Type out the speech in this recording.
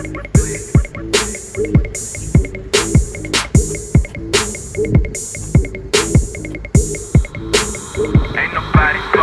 Ain't nobody